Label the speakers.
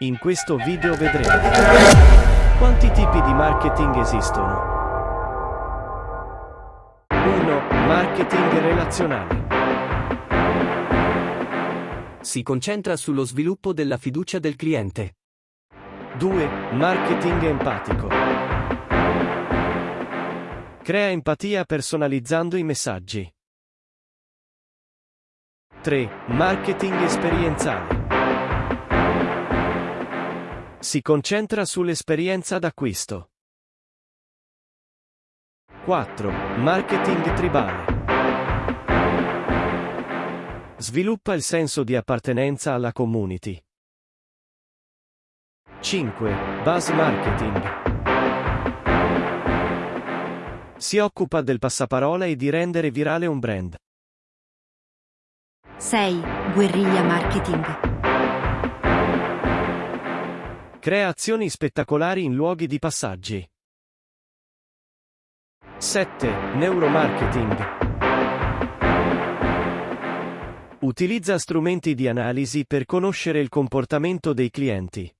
Speaker 1: In questo video vedremo quanti tipi di marketing esistono. 1. Marketing relazionale.
Speaker 2: Si concentra sullo sviluppo della fiducia del cliente.
Speaker 1: 2. Marketing empatico. Crea empatia personalizzando i messaggi. 3. Marketing esperienziale. Si concentra sull'esperienza d'acquisto. 4. Marketing tribale. Sviluppa il senso di appartenenza alla community. 5. Buzz marketing. Si occupa del passaparola e di rendere virale un brand.
Speaker 3: 6. Guerriglia marketing.
Speaker 1: Crea azioni spettacolari in luoghi di passaggi. 7. Neuromarketing. Utilizza strumenti di analisi per conoscere il comportamento dei clienti.